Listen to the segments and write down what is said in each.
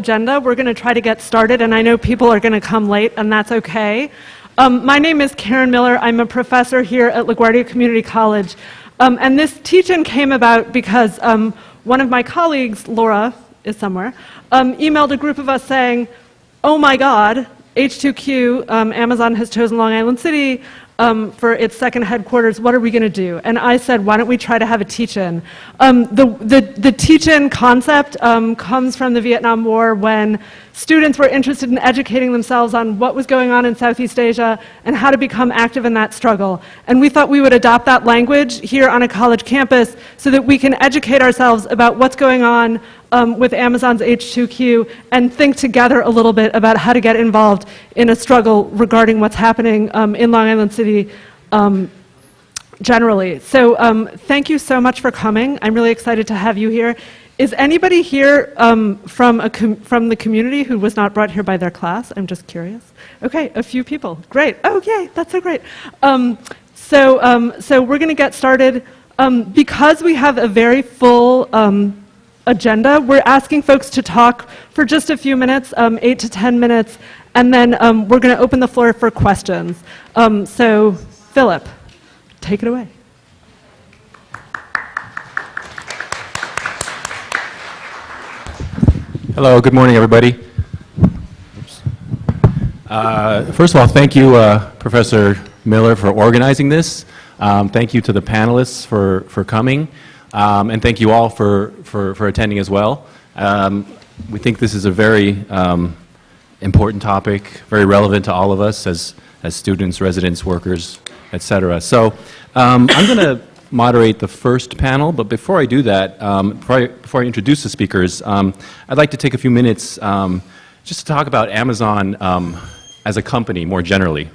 agenda. We're going to try to get started, and I know people are going to come late, and that's okay. Um, my name is Karen Miller. I'm a professor here at LaGuardia Community College. Um, and this teach-in came about because um, one of my colleagues, Laura, is somewhere, um, emailed a group of us saying, oh my God, HQ2, um, Amazon has chosen Long Island City um, for its second headquarters, what are we going to do? And I said, why don't we try to have a teach-in? Um, the the, the teach-in concept um, comes from the Vietnam War when students were interested in educating themselves on what was going on in Southeast Asia and how to become active in that struggle. And we thought we would adopt that language here on a college campus so that we can educate ourselves about what's going on um, with Amazon's HQ2 and think together a little bit about how to get involved in a struggle regarding what's happening um, in Long Island City um, generally. So um, thank you so much for coming. I'm really excited to have you here. Is anybody here um, from, from the community who was not brought here by their class? I'm just curious. Okay, a few people. Great. Oh, yay, that's so great. Um, so, so we're going to get started. because we have a very full agenda. We're asking folks to talk for just a few minutes, um, eight to 10 minutes, and then um, we're going to open the floor for questions. Um, so, Philip, take it away. Hello, good morning, everybody. Uh, first of all, thank you, uh, Professor Miller, for organizing this. Um, thank you to the panelists for, for coming. Um, and thank you all for, for, for attending as well. Um, we think this is a very um, important topic, very relevant to all of us as, as students, residents, workers, et cetera. So um, I'm going to moderate the first panel, but before I do that, um, before I, before, I, introduce the speakers, um, I'd like to take a few minutes just to talk about Amazon as a company more generally.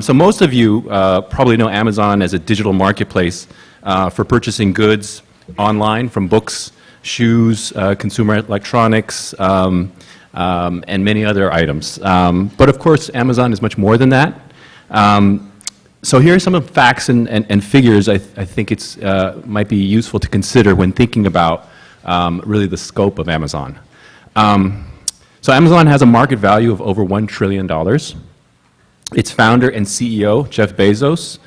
so most of you uh, probably know Amazon as a digital marketplace uh, for purchasing goods online from books, shoes, uh, consumer electronics, um, um, and many other items. Um, but of course, Amazon is much more than that. Um, so here are some of the facts and, and, and figures I, th I think it's uh, might be useful to consider when thinking about um, really the scope of Amazon. So Amazon has a market value of over $1 trillion. Its founder and CEO, Jeff Bezos,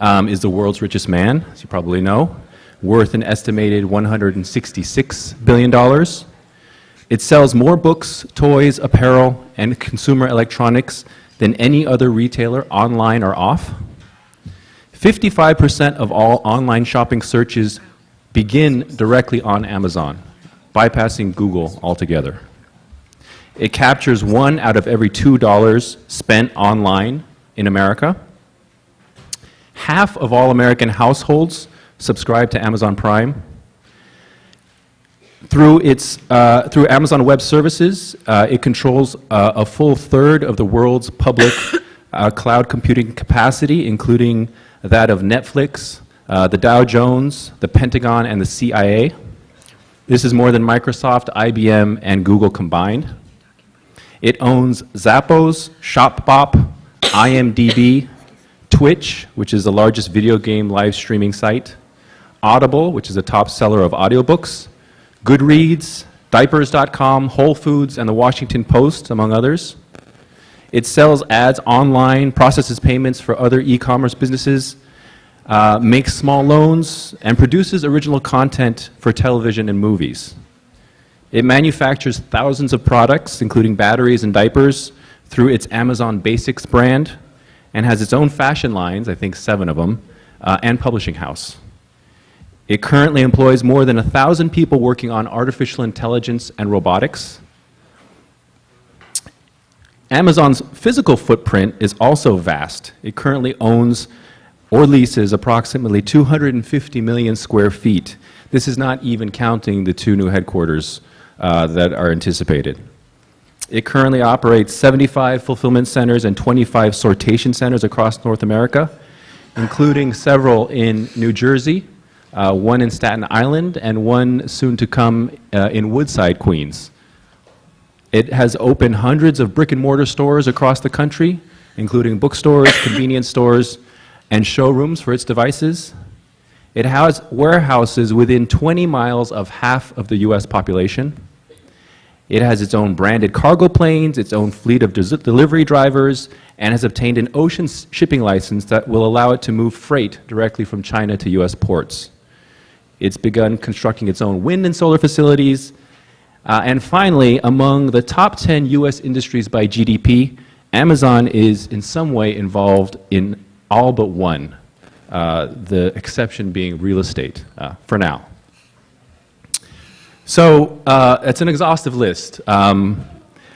um, is the world's richest man, as you probably know, worth an estimated $166 billion. It sells more books, toys, apparel, and consumer electronics than any other retailer online or off. 55% of all online shopping searches begin directly on Amazon, bypassing Google altogether. It captures one out of every two dollars spent online in America. Half of all American households subscribe to Amazon Prime. Through, its, uh, through Amazon Web Services, uh, it controls uh, a full third of the world's public uh, cloud computing capacity, including that of Netflix, uh, the Dow Jones, the Pentagon, and the CIA. This is more than Microsoft, IBM, and Google combined. It owns Zappos, Shopbop, IMDb, Twitch, which is the largest video game live streaming site, Audible, which is a top seller of audiobooks, Goodreads, Diapers.com, Whole Foods, and the Washington Post, among others. It sells ads online, processes payments for other e-commerce businesses, uh, makes small loans, and produces original content for television and movies. It manufactures thousands of products, including batteries and diapers, through its Amazon Basics brand, and has its own fashion lines, I think seven of them, uh, and publishing house. It currently employs more than a thousand people working on artificial intelligence and robotics. Amazon's physical footprint is also vast. It currently owns or leases approximately 250 million square feet. This is not even counting the two new headquarters uh, that are anticipated. It currently operates 75 fulfillment centers and 25 sortation centers across North America, including several in New Jersey, uh, one in Staten Island, and one soon to come uh, in Woodside, Queens. It has opened hundreds of brick and mortar stores across the country, including bookstores, convenience stores, and showrooms for its devices. It has warehouses within 20 miles of half of the U.S. population. It has its own branded cargo planes, its own fleet of delivery drivers, and has obtained an ocean shipping license that will allow it to move freight directly from China to U.S. ports. It's begun constructing its own wind and solar facilities. Uh, and finally, among the top 10 U.S. industries by GDP, Amazon is in some way involved in all but one, uh, the exception being real estate uh, for now. So uh, it's an exhaustive list. Um,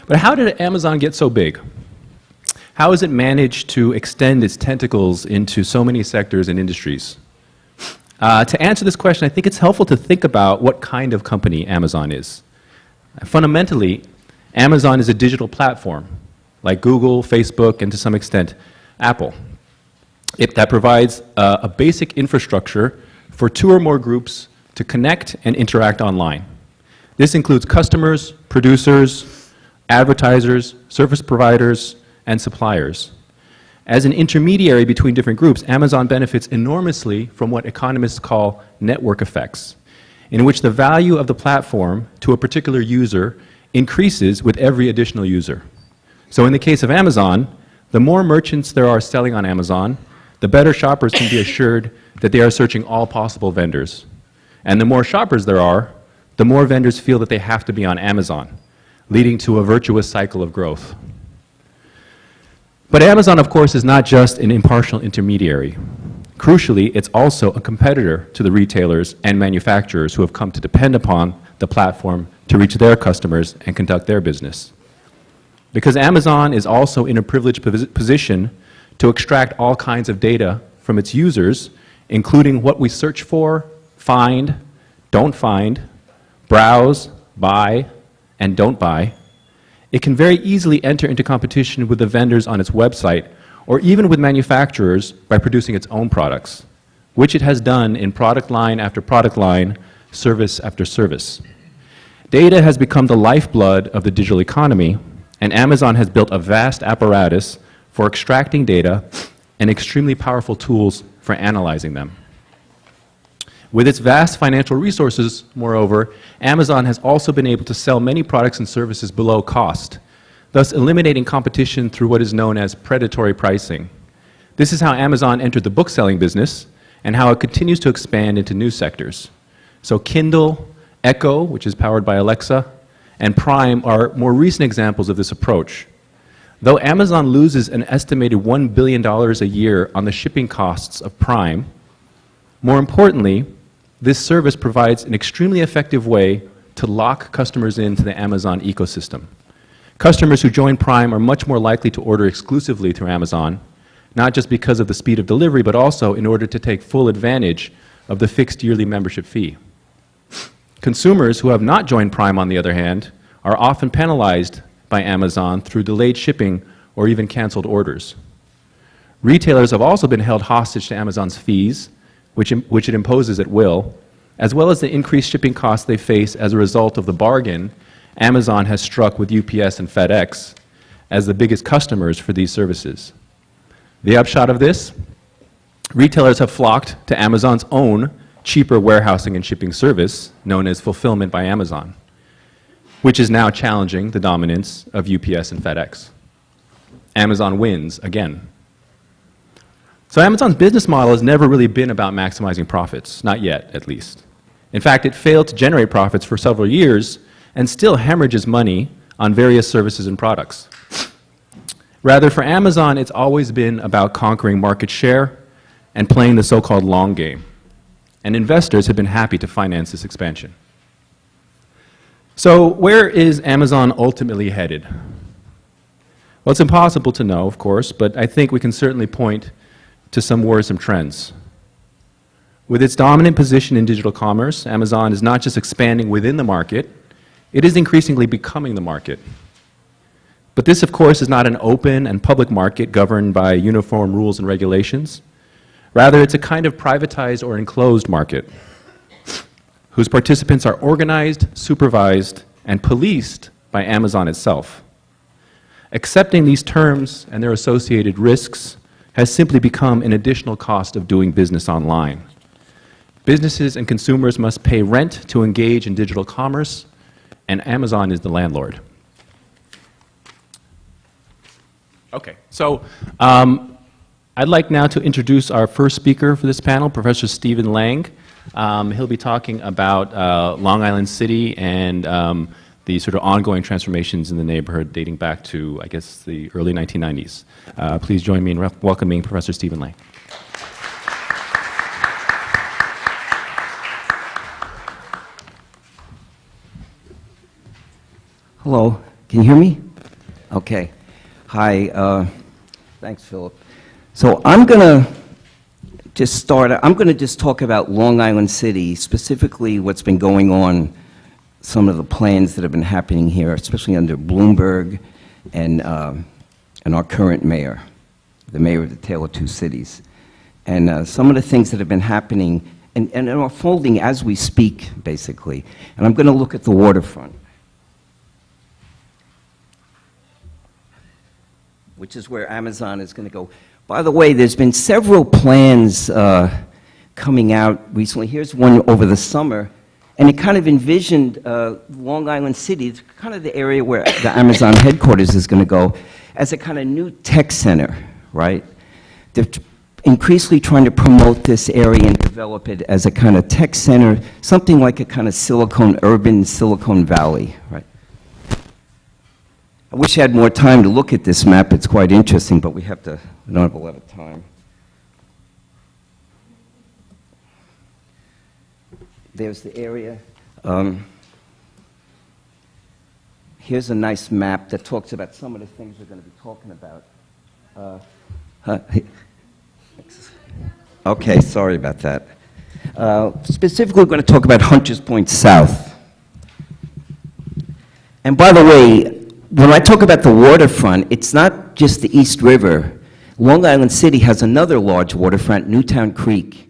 but how did Amazon get so big? How has it managed to extend its tentacles into so many sectors and industries? Uh, to answer this question, I think it's helpful to think about what kind of company Amazon is. Fundamentally, Amazon is a digital platform, like Google, Facebook, and to some extent, Apple. It, that provides uh, a basic infrastructure for two or more groups to connect and interact online. This includes customers, producers, advertisers, service providers, and suppliers. As an intermediary between different groups, Amazon benefits enormously from what economists call network effects, in which the value of the platform to a particular user increases with every additional user. So in the case of Amazon, the more merchants there are selling on Amazon, the better shoppers can be assured that they are searching all possible vendors. And the more shoppers there are, the more vendors feel that they have to be on Amazon, leading to a virtuous cycle of growth. But Amazon, of course, is not just an impartial intermediary. Crucially, it's also a competitor to the retailers and manufacturers who have come to depend upon the platform to reach their customers and conduct their business. Because Amazon is also in a privileged position to extract all kinds of data from its users, including what we search for, find, don't find, browse, buy, and don't buy, it can very easily enter into competition with the vendors on its website or even with manufacturers by producing its own products, which it has done in product line after product line, service after service. Data has become the lifeblood of the digital economy, and Amazon has built a vast apparatus for extracting data and extremely powerful tools for analyzing them. With its vast financial resources, moreover, Amazon has also been able to sell many products and services below cost, thus eliminating competition through what is known as predatory pricing. This is how Amazon entered the bookselling business and how it continues to expand into new sectors. So Kindle, Echo, which is powered by Alexa, and Prime are more recent examples of this approach. Though Amazon loses an estimated $1 billion a year on the shipping costs of Prime, more importantly, this service provides an extremely effective way to lock customers into the Amazon ecosystem. Customers who join Prime are much more likely to order exclusively through Amazon, not just because of the speed of delivery, but also in order to take full advantage of the fixed yearly membership fee. Consumers who have not joined Prime, on the other hand, are often penalized by Amazon through delayed shipping or even canceled orders. Retailers have also been held hostage to Amazon's fees, which, which it imposes at will, as well as the increased shipping costs they face as a result of the bargain Amazon has struck with UPS and FedEx as the biggest customers for these services. The upshot of this? Retailers have flocked to Amazon's own cheaper warehousing and shipping service, known as Fulfillment by Amazon, which is now challenging the dominance of UPS and FedEx. Amazon wins again. So Amazon's business model has never really been about maximizing profits, not yet, at least. In fact, it failed to generate profits for several years and still hemorrhages money on various services and products. Rather, for Amazon, it's always been about conquering market share and playing the so-called long game. And investors have been happy to finance this expansion. So where is Amazon ultimately headed? Well, it's impossible to know, of course, but I think we can certainly point to some worrisome trends. With its dominant position in digital commerce, Amazon is not just expanding within the market, it is increasingly becoming the market. But this, of course, is not an open and public market governed by uniform rules and regulations. Rather, it's a kind of privatized or enclosed market whose participants are organized, supervised, and policed by Amazon itself. Accepting these terms and their associated risks has simply become an additional cost of doing business online. Businesses and consumers must pay rent to engage in digital commerce, and Amazon is the landlord. Okay, so um, I'd like now to introduce our first speaker for this panel, Professor Stephen Lang. Um, he'll be talking about uh, Long Island City and um, the sort of ongoing transformations in the neighborhood dating back to, I guess, the early 1990s. Uh, please join me in welcoming Professor Stephen Lang. Hello, can you hear me? Okay. Hi, uh, thanks, Philip. So I'm going to just start, I'm going to just talk about Long Island City, specifically what's been going on, some of the plans that have been happening here, especially under Bloomberg and, uh, and our current mayor, the mayor of the Tale of Two Cities. And uh, some of the things that have been happening and, and are unfolding as we speak, basically. And I'm going to look at the waterfront. which is where Amazon is going to go. By the way, there's been several plans uh, coming out recently. Here's one over the summer, and it kind of envisioned uh, Long Island City, it's kind of the area where the Amazon headquarters is going to go, as a kind of new tech center, right? They're increasingly trying to promote this area and develop it as a kind of tech center, something like a kind of Silicon, urban Silicon Valley, right? I wish I had more time to look at this map. It's quite interesting, but we have to, we don't have a lot of time. There's the area. Um, here's a nice map that talks about some of the things we're going to be talking about. Uh, uh, okay, sorry about that. Uh, specifically, we're going to talk about Hunters Point South. And by the way, when I talk about the waterfront, it's not just the East River. Long Island City has another large waterfront, Newtown Creek.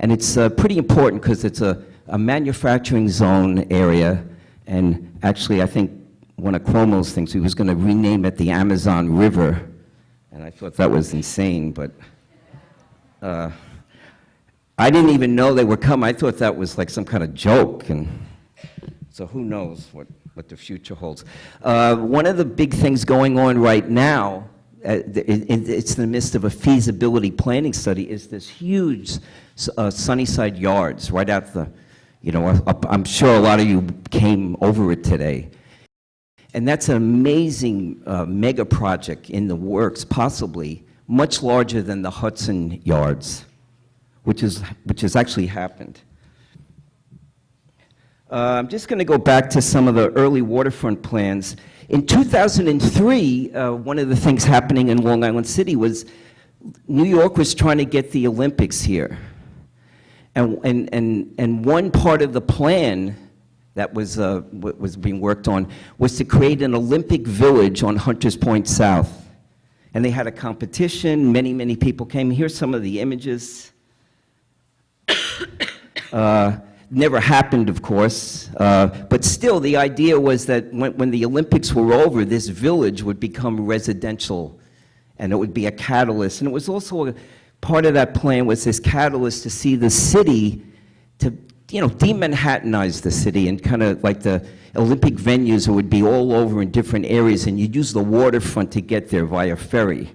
And it's uh, pretty important because it's a, a manufacturing zone area. And actually, I think one of Cuomo's things, he was going to rename it the Amazon River. And I thought that was insane, but uh, I didn't even know they were coming. I thought that was like some kind of joke. And so who knows what, what the future holds. Uh, one of the big things going on right now, uh, it, it, it's in the midst of a feasibility planning study, is this huge uh, Sunnyside Yards right out the, you know, I'm sure a lot of you came over it today. And that's an amazing uh, mega project in the works, possibly much larger than the Hudson Yards, which, is, which has actually happened. Uh, I'm just going to go back to some of the early waterfront plans. In 2003, uh, one of the things happening in Long Island City was New York was trying to get the Olympics here. And, and, and, and one part of the plan that was, uh, was being worked on was to create an Olympic village on Hunters Point South. And they had a competition, many, many people came. Here's some of the images. Uh, never happened, of course, uh, but still the idea was that when, when, the Olympics were over, this village would become residential and it would be a catalyst. And it was also a, part of that plan was this catalyst to see the city, to you know, de-Manhattanize the city and kind of like the Olympic venues would be all over in different areas and you'd use the waterfront to get there via ferry.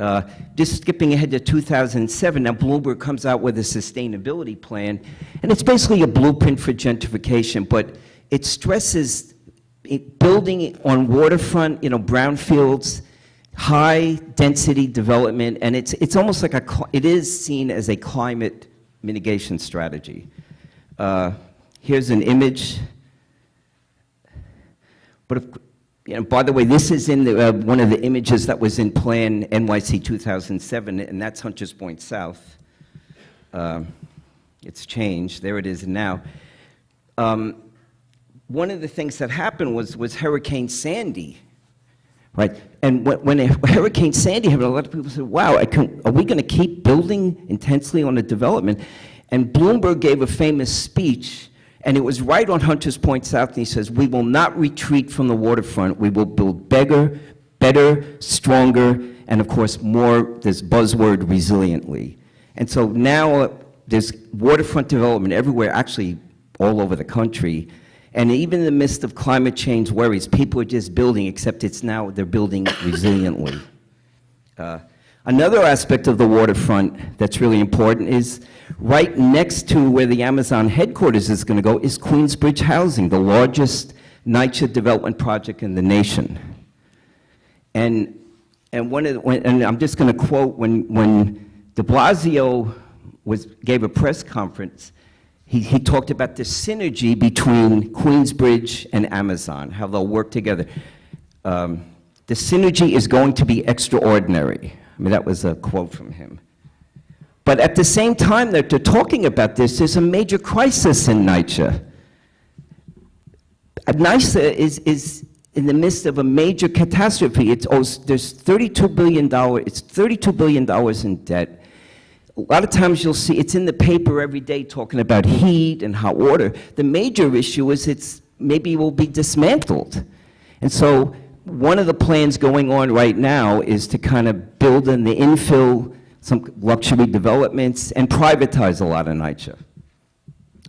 Uh, just skipping ahead to 2007, now Bloomberg comes out with a sustainability plan, and it's basically a blueprint for gentrification, but it stresses it, building on waterfront, you know, brownfields, high density development, and it's, it's almost like a, it is seen as a climate mitigation strategy. Uh, here's an image. But if, you know, by the way, this is in the, uh, one of the images that was in Plan NYC 2007, and that's Hunters Point South. Uh, it's changed. There it is now. Um, one of the things that happened was, was Hurricane Sandy, right? And when, when Hurricane Sandy happened, a lot of people said, wow, can, are we going to keep building intensely on the development? And Bloomberg gave a famous speech and it was right on Hunters Point South, and he says, we will not retreat from the waterfront. We will build bigger, better, stronger, and of course, more, this buzzword, resiliently. And so now uh, there's waterfront development everywhere, actually all over the country. And even in the midst of climate change worries, people are just building, except it's now, they're building resiliently. Uh, Another aspect of the waterfront that's really important is right next to where the Amazon headquarters is going to go is Queensbridge Housing, the largest NYCHA development project in the nation. And, and one of, the- when, and I'm just going to quote, when, when de Blasio was, gave a press conference, he, he talked about the synergy between Queensbridge and Amazon, how they'll work together. Um, the synergy is going to be extraordinary. I mean, that was a quote from him. But at the same time that they're talking about this, there's a major crisis in NYCHA. NYSA is, is in the midst of a major catastrophe. It's, oh, there's $32 billion, it's $32 billion in debt. A lot of times you'll see, it's in the paper every day talking about heat and hot water. The major issue is it's, maybe will be dismantled. And so one of the plans going on right now is to kind of build in the infill, some luxury developments, and privatize a lot of NYCHA.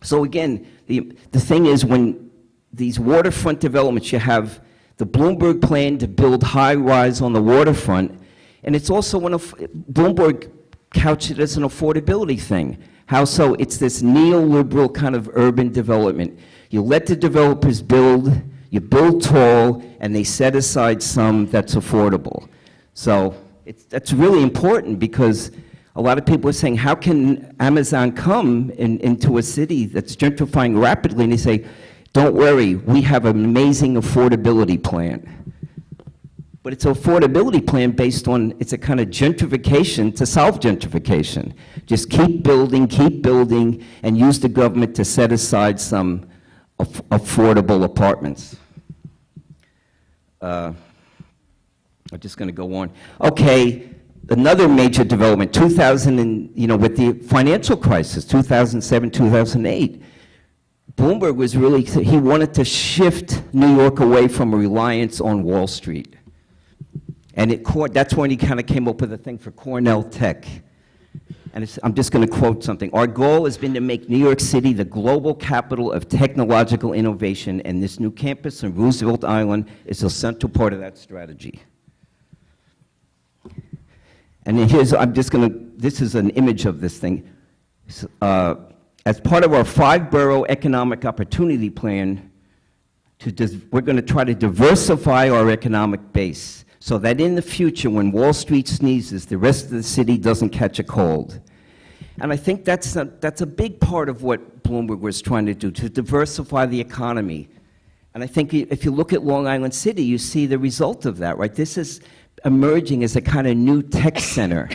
So again, the, the thing is, when these waterfront developments, you have the Bloomberg plan to build high-rise on the waterfront, and it's also one of, Bloomberg couched it as an affordability thing. How so? It's this neoliberal kind of urban development. You let the developers build, you build tall, and they set aside some that's affordable. So it's, that's really important because a lot of people are saying, how can Amazon come in, into a city that's gentrifying rapidly? And they say, don't worry, we have an amazing affordability plan. But it's an affordability plan based on, it's a kind of gentrification to solve gentrification. Just keep building, keep building, and use the government to set aside some aff- affordable apartments. Uh, I'm just going to go on. Okay, another major development, 2000 and, you know, with the financial crisis, 2007, 2008, Bloomberg was really, he wanted to shift New York away from reliance on Wall Street. And it, that's when he kind of came up with a thing for Cornell Tech. And I'm just going to quote something. Our goal has been to make New York City the global capital of technological innovation, and this new campus on Roosevelt Island is a central part of that strategy. And here's, I'm just going to, this is an image of this thing. Uh, As part of our five-borough economic opportunity plan, to, we're going to try to diversify our economic base so that in the future, when Wall Street sneezes, the rest of the city doesn't catch a cold. And I think that's a, that's a big part of what Bloomberg was trying to do, to diversify the economy. And I think if you look at Long Island City, you see the result of that, right? This is emerging as a kind of new tech center,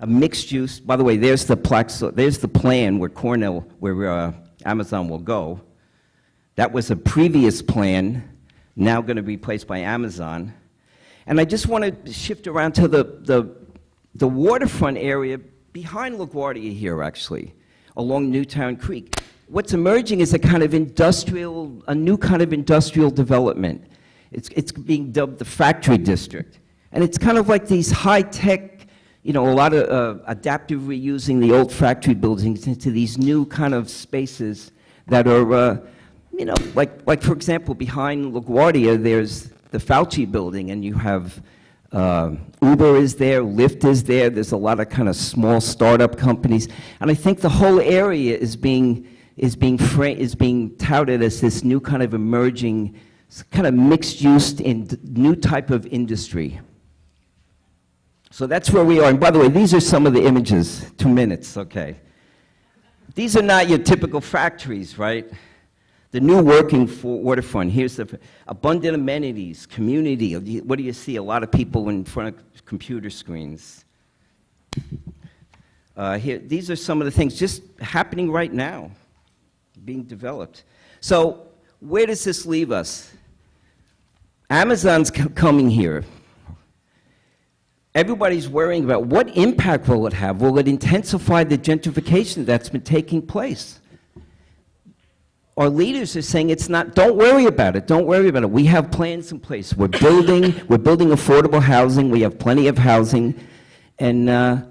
a mixed use. By the way, there's the plaque, so there's the plan where Cornell, where uh, Amazon will go. That was a previous plan, now going to be replaced by Amazon. And I just want to shift around to the, the, the waterfront area behind LaGuardia here, actually, along Newtown Creek. What's emerging is a kind of industrial, a new kind of industrial development. It's, it's being dubbed the factory district. And it's kind of like these high-tech, you know, a lot of uh, adaptive reusing the old factory buildings into these new kind of spaces that are, uh, you know, like, like for example, behind LaGuardia, there's the Falchi building, and you have uh, Uber is there, Lyft is there, there's a lot of kind of small startup companies. And I think the whole area is being, is being, is being touted as this new kind of emerging, kind of mixed-use, in new type of industry. So that's where we are. And by the way, these are some of the images. Two minutes, okay. These are not your typical factories, right? The new working for waterfront, here's the abundant amenities, community. What do you see? A lot of people in front of computer screens. Uh, here, these are some of the things just happening right now, being developed. So where does this leave us? Amazon's coming here. Everybody's worrying about what impact will it have? Will it intensify the gentrification that's been taking place? Our leaders are saying it's not, don't worry about it, don't worry about it. We have plans in place. We're building, we're building affordable housing, we have plenty of housing, and, uh,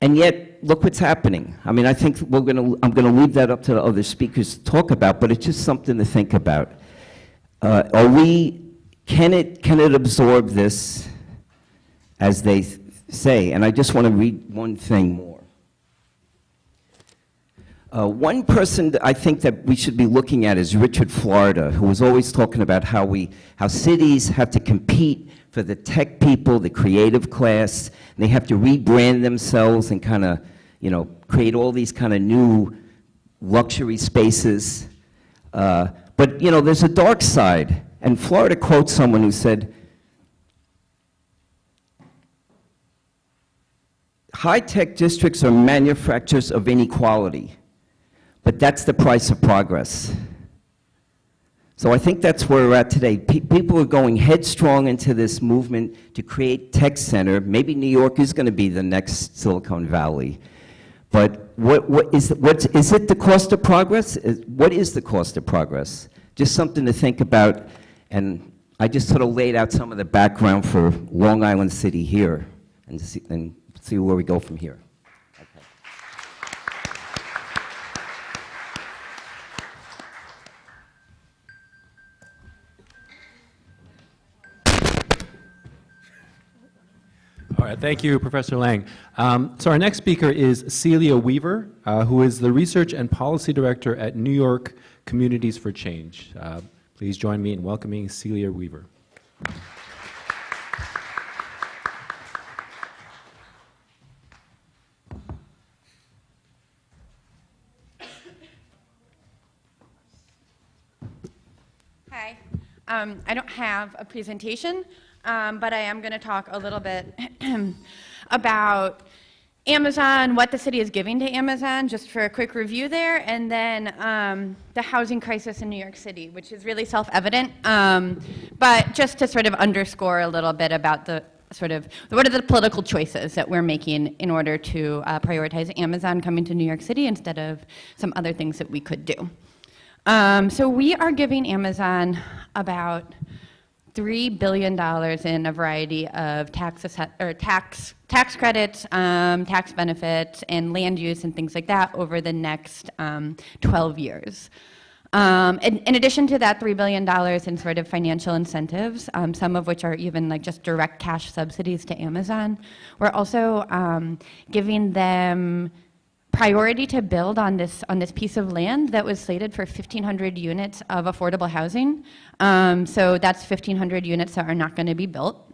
and yet, look what's happening. I mean, I think we're going to, I'm going to leave that up to the other speakers to talk about, but it's just something to think about. Uh, Are we, can it, can it absorb this, as they th- say? And I just want to read one thing more. Uh, One person I think that we should be looking at is Richard Florida, who was always talking about how we, how cities have to compete for the tech people, the creative class, they have to rebrand themselves and kind of, you know, create all these kind of new luxury spaces. Uh, But, you know, there's a dark side, and Florida quotes someone who said, High-tech districts are manufacturers of inequality, but that's the price of progress. So I think that's where we're at today. Pe- People are going headstrong into this movement to create tech center. Maybe New York is going to be the next Silicon Valley. But what, what is, what, is it the cost of progress? Is- What is the cost of progress? Just something to think about, and I just sort of laid out some of the background for Long Island City here, and see, and see where we go from here. Right, thank you, Professor Lang. Um, So our next speaker is Celia Weaver, uh, who is the Research and Policy Director at New York Communities for Change. Uh, Please join me in welcoming Celia Weaver. Hi. Um, I don't have a presentation, um, but I am going to talk a little bit about Amazon, what the city is giving to Amazon, just for a quick review there, and then um, the housing crisis in New York City, which is really self-evident, um, but just to sort of underscore a little bit about the sort of, what are the political choices that we're making in order to uh, prioritize Amazon coming to New York City instead of some other things that we could do. Um, so we are giving Amazon about three billion dollars in a variety of tax or tax tax credits, um, tax benefits, and land use and things like that over the next um, 12 years. Um, in, in addition to that $3 billion in sort of financial incentives, um, some of which are even like just direct cash subsidies to Amazon, we're also um, giving them priority to build on this on this piece of land that was slated for 1,500 units of affordable housing. Um, so that's 1,500 units that are not going to be built.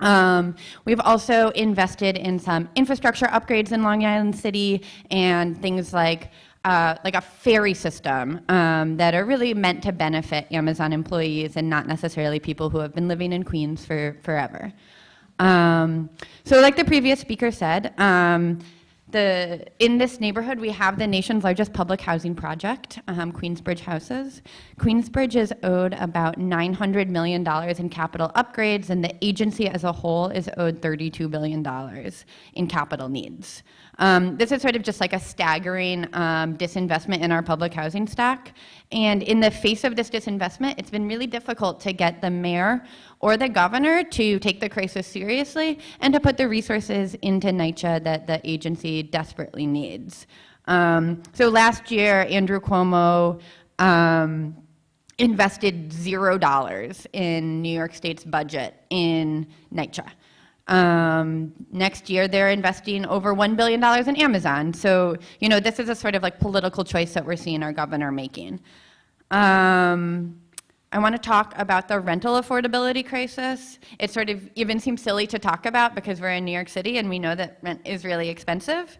Um, we've also invested in some infrastructure upgrades in Long Island City and things like uh, like a ferry system um, that are really meant to benefit Amazon employees and not necessarily people who have been living in Queens for forever. Um, so like the previous speaker said, um, the, in this neighborhood, we have the nation's largest public housing project, um, Queensbridge Houses. Queensbridge is owed about $900 million in capital upgrades, and the agency as a whole is owed $32 billion in capital needs. Um, this is sort of just like a staggering um, disinvestment in our public housing stock. And in the face of this disinvestment, it's been really difficult to get the mayor or the governor to take the crisis seriously and to put the resources into NYCHA that the agency desperately needs. Um, so last year, Andrew Cuomo um, invested zero dollars in New York State's budget in NYCHA. Um, next year, they're investing over $1 billion in Amazon. So, you know, this is a sort of like political choice that we're seeing our governor making. Um, I want to talk about the rental affordability crisis. It sort of even seems silly to talk about because we're in New York City and we know that rent is really expensive.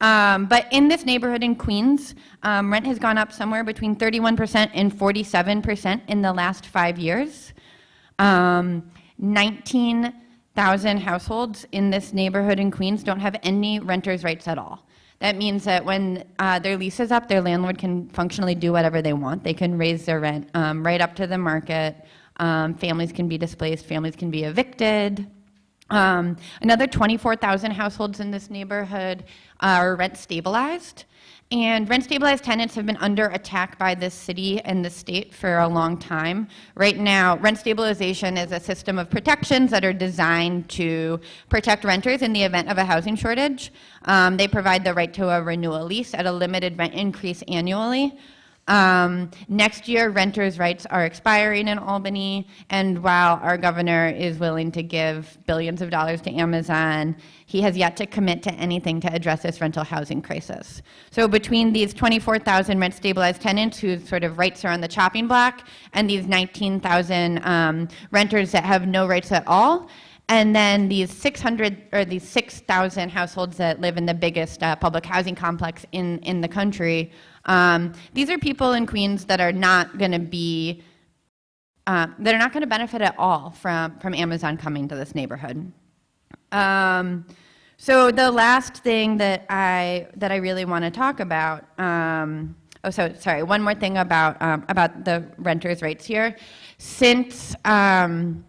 Um, but in this neighborhood in Queens, um, rent has gone up somewhere between 31% and 47% in the last five years. Um, 19,000 households in this neighborhood in Queens don't have any renter's rights at all. That means that when uh, their lease is up, their landlord can functionally do whatever they want. They can raise their rent um, right up to the market. Um, families can be displaced, families can be evicted. Um, another 24,000 households in this neighborhood are rent stabilized. And rent stabilized tenants have been under attack by this city and the state for a long time. Right now, rent stabilization is a system of protections that are designed to protect renters in the event of a housing shortage. Um, they provide the right to a renewal lease at a limited rent increase annually. Um, next year, renters' rights are expiring in Albany, and while our governor is willing to give billions of dollars to Amazon, he has yet to commit to anything to address this rental housing crisis. So between these 24,000 rent-stabilized tenants whose sort of rights are on the chopping block, and these 19,000 um, renters that have no rights at all, and then these 600 or these 6,000 households that live in the biggest uh, public housing complex in, in the country. Um, these are people in Queens that are not going to be, uh, that are not going to benefit at all from, from Amazon coming to this neighborhood. Um, so the last thing that I, that I really want to talk about, um, oh, so sorry, one more thing about, um, about the renters' rights here. Since, um,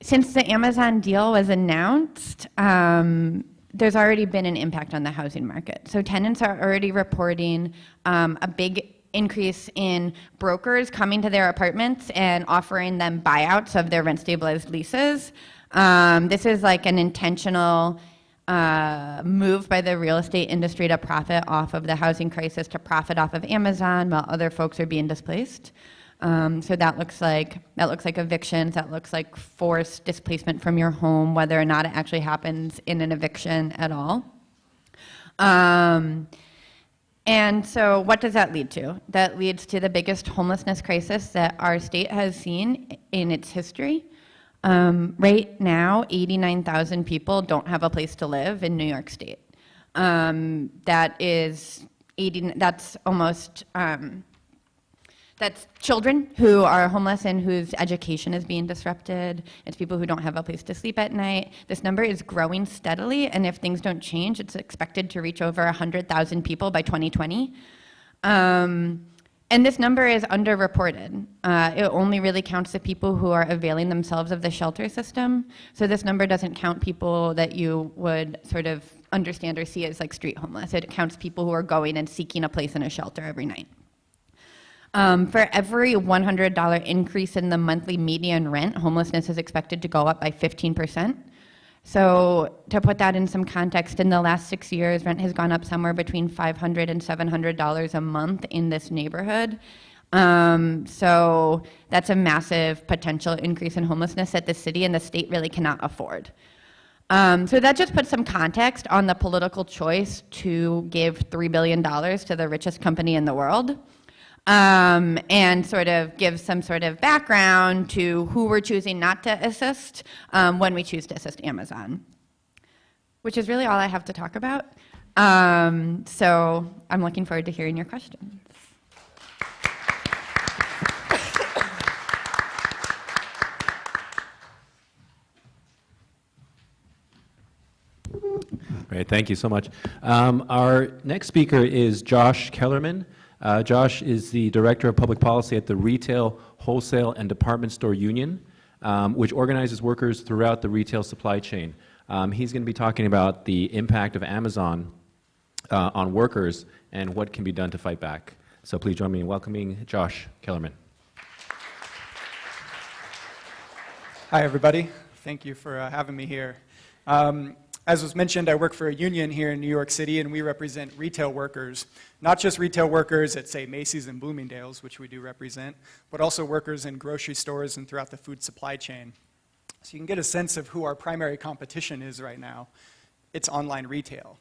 since the Amazon deal was announced, um, there's already been an impact on the housing market. So tenants are already reporting um, a big increase in brokers coming to their apartments and offering them buyouts of their rent stabilized leases. Um, this is like an intentional uh, move by the real estate industry to profit off of the housing crisis, to profit off of Amazon while other folks are being displaced. Um, so that looks like that looks like evictions. That looks like forced displacement from your home, whether or not it actually happens in an eviction at all. Um, and so, what does that lead to? That leads to the biggest homelessness crisis that our state has seen in its history. Um, right now, 89,000 people don't have a place to live in New York State. Um, that is 80. That's almost. Um, that's children who are homeless and whose education is being disrupted. It's people who don't have a place to sleep at night. This number is growing steadily, and if things don't change, it's expected to reach over 100,000 people by 2020. Um, and this number is underreported. Uh, it only really counts the people who are availing themselves of the shelter system. So this number doesn't count people that you would sort of understand or see as like street homeless. It counts people who are going and seeking a place in a shelter every night. Um, for every $100 increase in the monthly median rent, homelessness is expected to go up by 15%. So to put that in some context, in the last six years, rent has gone up somewhere between $500 and $700 a month in this neighborhood. Um, so that's a massive potential increase in homelessness that the city and the state really cannot afford. Um, so that just puts some context on the political choice to give $3 billion to the richest company in the world um, and sort of give some sort of background to who we're choosing not to assist um, when we choose to assist Amazon, which is really all I have to talk about. Um, so I'm looking forward to hearing your questions. Great, thank you so much. Um, our next speaker is Josh Kellerman. Uh, Josh is the Director of Public Policy at the Retail, Wholesale, and Department Store Union, um, which organizes workers throughout the retail supply chain. Um, he's going to be talking about the impact of Amazon uh, on workers and what can be done to fight back. So please join me in welcoming Josh Kellerman. Hi, everybody. Thank you for uh, having me here. Um, as was mentioned, I work for a union here in New York City, and we represent retail workers. Not just retail workers at, say, Macy's and Bloomingdale's, which we do represent, but also workers in grocery stores and throughout the food supply chain. So you can get a sense of who our primary competition is right now. It's online retail.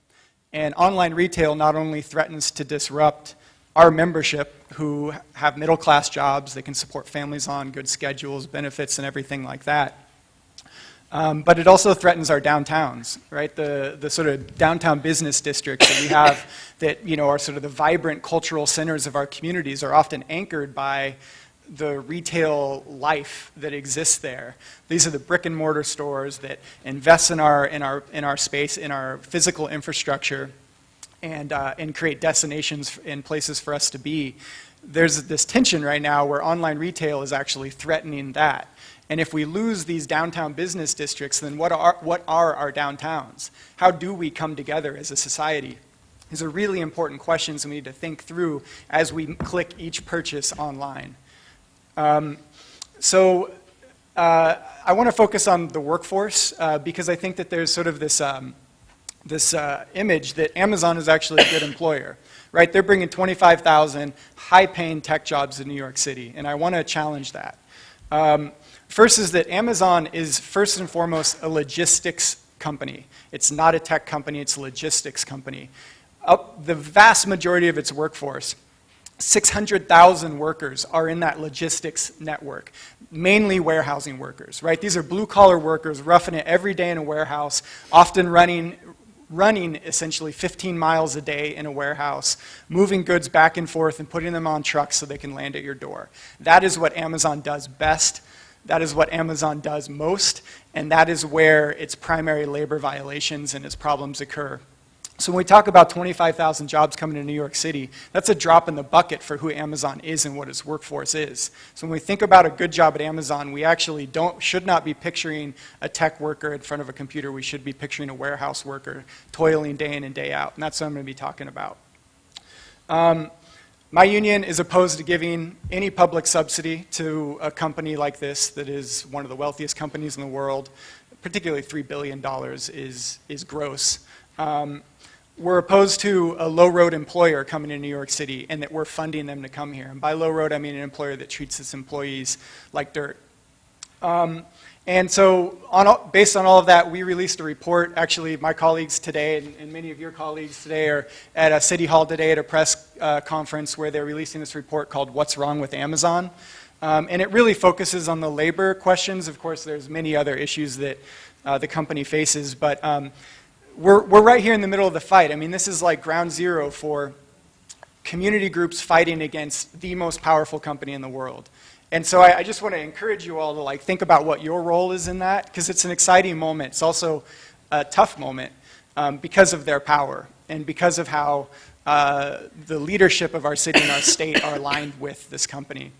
And online retail not only threatens to disrupt our membership who have middle class jobs, they can support families on good schedules, benefits, and everything like that, um, but it also threatens our downtowns, right? The, the sort of downtown business districts that we have that, you know, are sort of the vibrant cultural centers of our communities are often anchored by the retail life that exists there. These are the brick and mortar stores that invest in our, in our, in our space, in our physical infrastructure, and, uh, and create destinations and places for us to be. there's this tension right now where online retail is actually threatening that. And if we lose these downtown business districts, then what are, what are our downtowns? How do we come together as a society? These are really important questions we need to think through as we click each purchase online. Um, so uh, I want to focus on the workforce uh, because I think that there's sort of this, um, this uh, image that Amazon is actually a good employer, right? They're bringing 25,000 high-paying tech jobs in New York City, and I want to challenge that. Um, first is that Amazon is first and foremost a logistics company. It's not a tech company, it's a logistics company. Up, the vast majority of its workforce 600,000 workers are in that logistics network, mainly warehousing workers, right? These are blue collar workers roughing it every day in a warehouse, often running, running essentially 15 miles a day in a warehouse, moving goods back and forth and putting them on trucks so they can land at your door. That is what Amazon does best. That is what Amazon does most, and that is where its primary labor violations and its problems occur. So when we talk about 25,000 jobs coming to New York City, that's a drop in the bucket for who Amazon is and what its workforce is. So when we think about a good job at Amazon, we actually don't, should not be picturing a tech worker in front of a computer. We should be picturing a warehouse worker toiling day in and day out. And that's what I'm going to be talking about. Um, my union is opposed to giving any public subsidy to a company like this that is one of the wealthiest companies in the world. Particularly $3 billion is, is gross. Um, we're opposed to a low road employer coming to New York City and that we're funding them to come here. And by low road, I mean an employer that treats its employees like dirt. Um, and so on, based on all of that, we released a report. Actually, my colleagues today and, and many of your colleagues today are at a city hall today at a press uh, conference where they're releasing this report called What's Wrong with Amazon? Um, and it really focuses on the labor questions. Of course, there's many other issues that uh, the company faces, but um, we're, we're right here in the middle of the fight. I mean, this is like ground zero for community groups fighting against the most powerful company in the world. And so I, I just want to encourage you all to like think about what your role is in that, because it's an exciting moment. It's also a tough moment um, because of their power and because of how uh, the leadership of our city and our state are aligned with this company.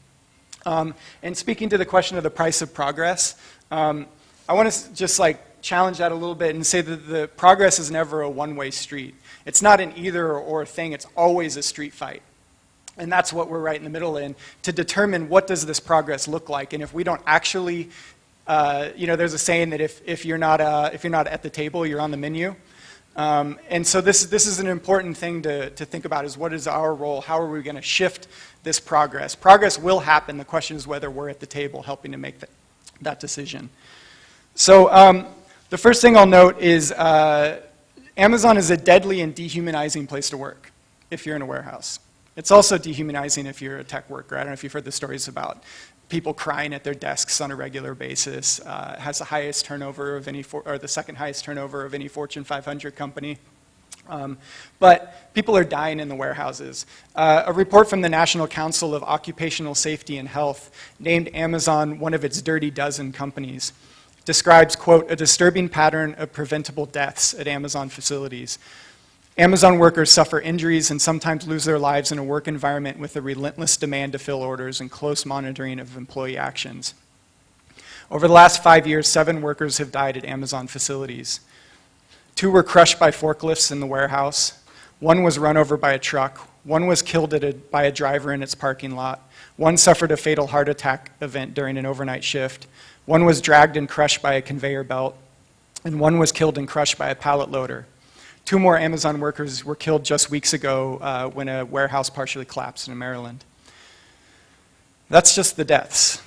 Um, and speaking to the question of the price of progress, um, I want to just like challenge that a little bit and say that the progress is never a one-way street. It's not an either or thing, it's always a street fight. And that's what we're right in the middle in, to determine what does this progress look like. And if we don't actually, uh, you know, there's a saying that if, if, you're not, uh, if you're not at the table, you're on the menu. Um, and so this, this is an important thing to, to think about is what is our role? How are we going to shift this progress? Progress will happen. The question is whether we're at the table helping to make that, that decision. So um, the first thing I'll note is uh, Amazon is a deadly and dehumanizing place to work if you're in a warehouse. It's also dehumanizing if you're a tech worker. I don't know if you've heard the stories about people crying at their desks on a regular basis. Uh, has the highest turnover of any, or the second highest turnover of any Fortune 500 company. Um, but people are dying in the warehouses. Uh, a report from the National Council of Occupational Safety and Health named Amazon one of its dirty dozen companies describes, quote, a disturbing pattern of preventable deaths at Amazon facilities. Amazon workers suffer injuries and sometimes lose their lives in a work environment with a relentless demand to fill orders and close monitoring of employee actions. Over the last five years, seven workers have died at Amazon facilities. Two were crushed by forklifts in the warehouse. One was run over by a truck. One was killed a, by a driver in its parking lot. One suffered a fatal heart attack event during an overnight shift. One was dragged and crushed by a conveyor belt, and one was killed and crushed by a pallet loader. Two more Amazon workers were killed just weeks ago uh, when a warehouse partially collapsed in Maryland. That's just the deaths.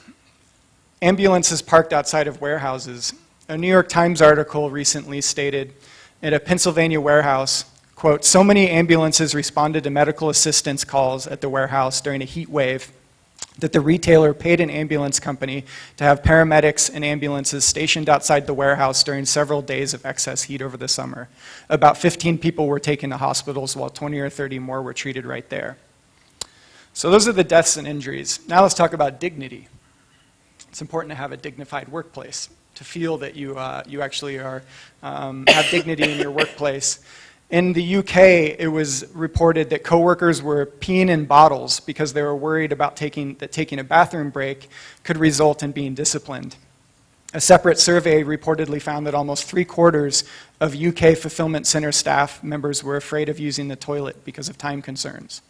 Ambulances parked outside of warehouses. A New York Times article recently stated at a Pennsylvania warehouse, quote, so many ambulances responded to medical assistance calls at the warehouse during a heat wave that the retailer paid an ambulance company to have paramedics and ambulances stationed outside the warehouse during several days of excess heat over the summer. About 15 people were taken to hospitals while 20 or 30 more were treated right there. So those are the deaths and injuries. Now let's talk about dignity. It's important to have a dignified workplace, to feel that you, uh, you actually are, um, have dignity in your workplace. In the UK, it was reported that coworkers were peeing in bottles because they were worried about taking, that taking a bathroom break could result in being disciplined. A separate survey reportedly found that almost three quarters of UK fulfillment center staff members were afraid of using the toilet because of time concerns.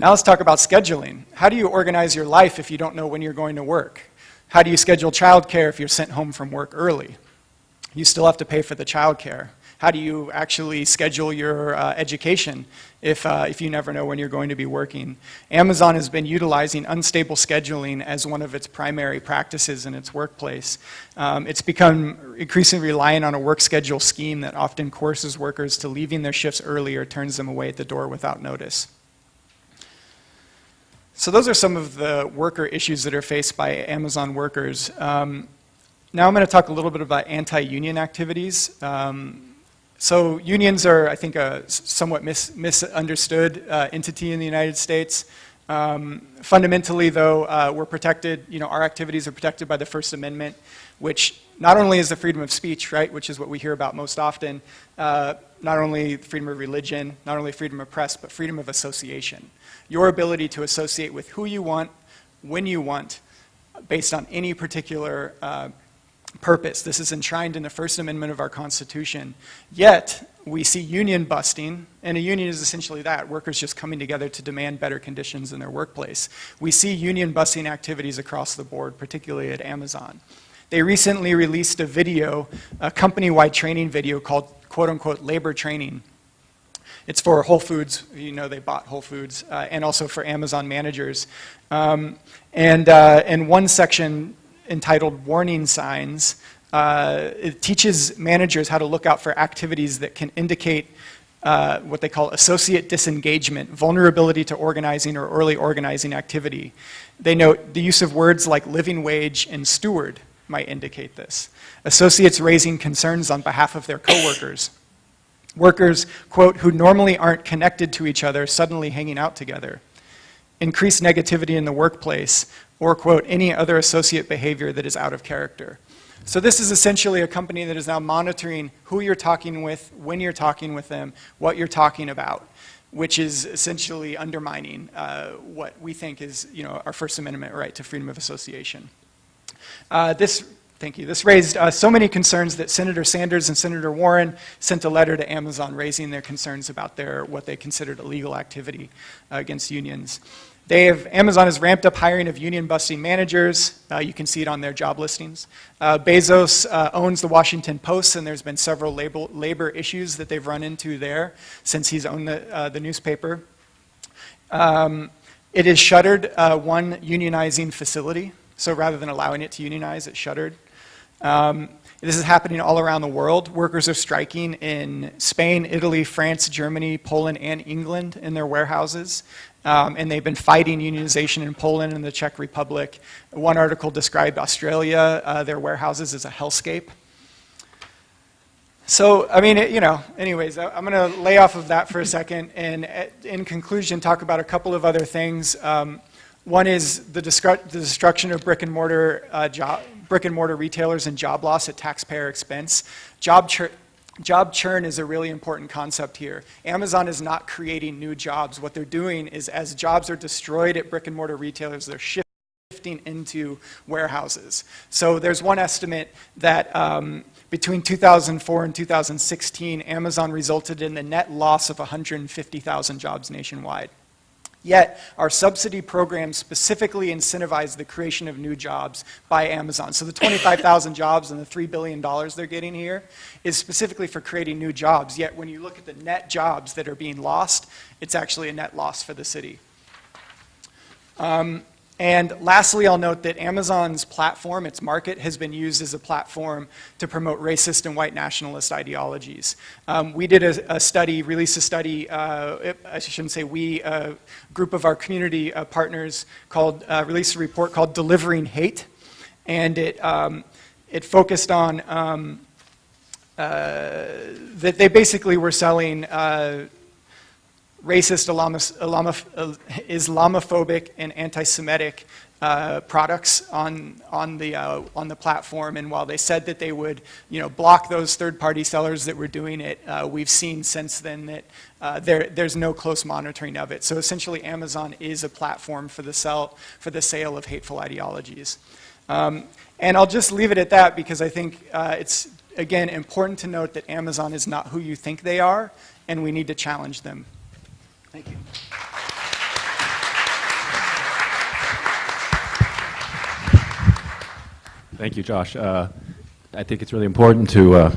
Now let's talk about scheduling. How do you organize your life if you don't know when you're going to work? How do you schedule childcare if you're sent home from work early? You still have to pay for the childcare. How do you actually schedule your uh, education if, uh, if you never know when you're going to be working? Amazon has been utilizing unstable scheduling as one of its primary practices in its workplace. Um, it's become increasingly reliant on a work schedule scheme that often coerces workers to leaving their shifts early or turns them away at the door without notice. So those are some of the worker issues that are faced by Amazon workers. Um, now I'm going to talk a little bit about anti-union activities. Um, so unions are, I think, a somewhat mis misunderstood uh, entity in the United States. Um, fundamentally, though, uh, we're protected, you know, our activities are protected by the First Amendment, which not only is the freedom of speech, right, which is what we hear about most often, uh, not only freedom of religion, not only freedom of press, but freedom of association. Your ability to associate with who you want, when you want, based on any particular uh, purpose. This is enshrined in the First Amendment of our Constitution. Yet, we see union busting, and a union is essentially that, workers just coming together to demand better conditions in their workplace. We see union busting activities across the board, particularly at Amazon. They recently released a video, a company-wide training video called quote-unquote labor training. It's for Whole Foods, you know they bought Whole Foods, uh, and also for Amazon managers. Um, and, uh, and one section entitled Warning Signs. Uh, it teaches managers how to look out for activities that can indicate uh, what they call associate disengagement, vulnerability to organizing or early organizing activity. They note the use of words like living wage and steward might indicate this. Associates raising concerns on behalf of their coworkers. Workers, quote, who normally aren't connected to each other suddenly hanging out together. Increased negativity in the workplace, or, quote, any other associate behavior that is out of character. So this is essentially a company that is now monitoring who you're talking with, when you're talking with them, what you're talking about, which is essentially undermining uh, what we think is, you know, our First Amendment right to freedom of association. Uh, this Thank you. This raised uh, so many concerns that Senator Sanders and Senator Warren sent a letter to Amazon raising their concerns about their what they considered illegal activity uh, against unions. They have, Amazon has ramped up hiring of union busting managers. Uh, you can see it on their job listings. Uh, Bezos uh, owns the Washington Post, and there's been several labor, labor, issues that they've run into there since he's owned the, uh, the newspaper. Um, it has shuttered uh, one unionizing facility, so rather than allowing it to unionize, it shuttered. Um, this is happening all around the world. Workers are striking in Spain, Italy, France, Germany, Poland, and England in their warehouses. Um, and they've been fighting unionization in Poland and the Czech Republic. One article described Australia, uh, their warehouses as a hellscape. So, I mean, it, you know, anyways, I'm going to lay off of that for a second and uh, in conclusion talk about a couple of other things. Um, one is the, the, destruction of brick and mortar uh, job, brick and mortar retailers and job loss at taxpayer expense. Job, Job churn is a really important concept here. Amazon is not creating new jobs. What they're doing is as jobs are destroyed at brick and mortar retailers, they're shifting into warehouses. So there's one estimate that um, between 2004 and 2016, Amazon resulted in the net loss of 150,000 jobs nationwide. Yet, our subsidy programs specifically incentivize the creation of new jobs by Amazon. So the 25,000 jobs and the $3 billion they're getting here is specifically for creating new jobs. Yet, when you look at the net jobs that are being lost, it's actually a net loss for the city. Um, and lastly, I'll note that Amazon's platform, its market, has been used as a platform to promote racist and white nationalist ideologies. Um, we did a, a, study, released a study, uh, I shouldn't say we, a group of our community uh, partners called, uh, released a report called Delivering Hate. And it, um, it focused on um, uh, that they basically were selling uh, racist, Islamophobic, and anti-Semitic uh, products on, on, the, uh, on the platform. And while they said that they would, you know, block those third-party sellers that were doing it, uh, we've seen since then that uh, there, there's no close monitoring of it. So essentially, Amazon is a platform for the, sell, for the sale of hateful ideologies. Um, and I'll just leave it at that because I think uh, it's, again, important to note that Amazon is not who you think they are, and we need to challenge them. Thank you. Thank you, Josh. Uh, I think it's really important to uh,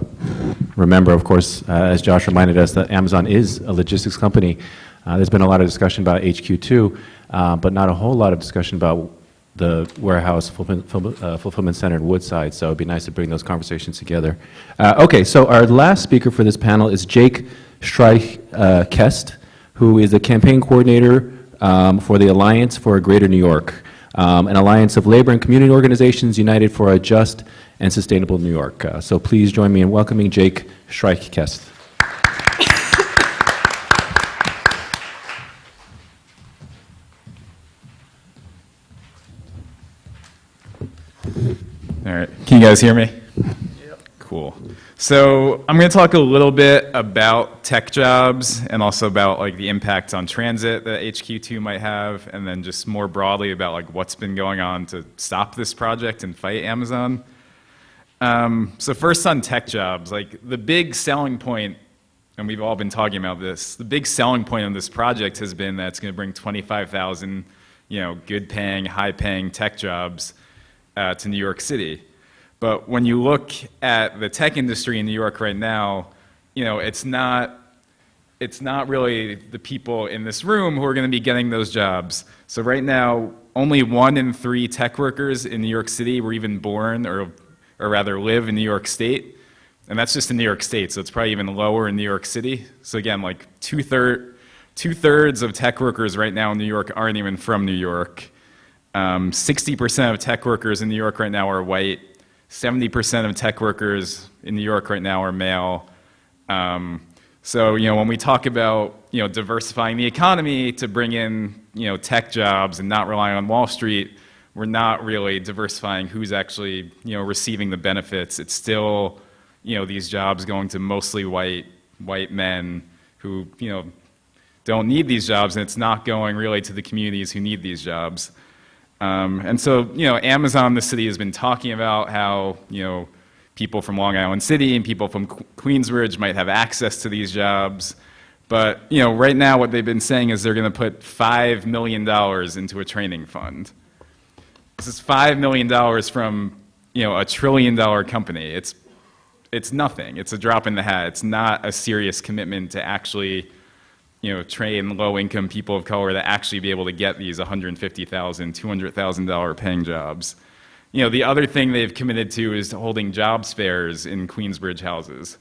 remember, of course, uh, as Josh reminded us, that Amazon is a logistics company. Uh, There's been a lot of discussion about HQ2, uh, but not a whole lot of discussion about the warehouse fulfillment uh, fulfillment center in Woodside, so it'd be nice to bring those conversations together. Okay, so our last speaker for this panel is Jake Streich-Kest, who is the campaign coordinator um, for the Alliance for a Greater New York, um, an alliance of labor and community organizations united for a just and sustainable New York. Uh, So please join me in welcoming Jake Streich-Kest. All right. Can you guys hear me? Cool. So I'm going to talk a little bit about tech jobs and also about like the impact on transit that HQ2 might have, and then just more broadly about like what's been going on to stop this project and fight Amazon. Um, so first on tech jobs, like the big selling point, and we've all been talking about this, the big selling point of this project has been that it's going to bring 25,000, you know, good-paying, high-paying tech jobs uh, to New York City. But when you look at the tech industry in New York right now, you know, it's not, it's not really the people in this room who are going to be getting those jobs. So right now, only one in three tech workers in New York City were even born or, or rather live in New York State. And that's just in New York State, so it's probably even lower in New York City. So again, like two-third, two-thirds of tech workers right now in New York aren't even from New York. Um, 60% of tech workers in New York right now are white. 70% of tech workers in New York right now are male. Um, so, you know, when we talk about, you know, diversifying the economy to bring in, you know, tech jobs and not relying on Wall Street, we're not really diversifying who's actually, you know, receiving the benefits. It's still, you know, these jobs going to mostly white, white men who, you know, don't need these jobs, and it's not going really to the communities who need these jobs. Um, and so, you know, Amazon, the city, has been talking about how, you know, people from Long Island City and people from Qu- Queensbridge might have access to these jobs. But, you know, right now what they've been saying is they're going to put $5 million into a training fund. This is $5 million from, you know, a trillion dollar company. It's, it's nothing. It's a drop in the hat. It's not a serious commitment to actually you know, train low-income people of color to actually be able to get these $150,000, $200,000 paying jobs. You know, the other thing they've committed to is holding jobs fairs in Queensbridge houses.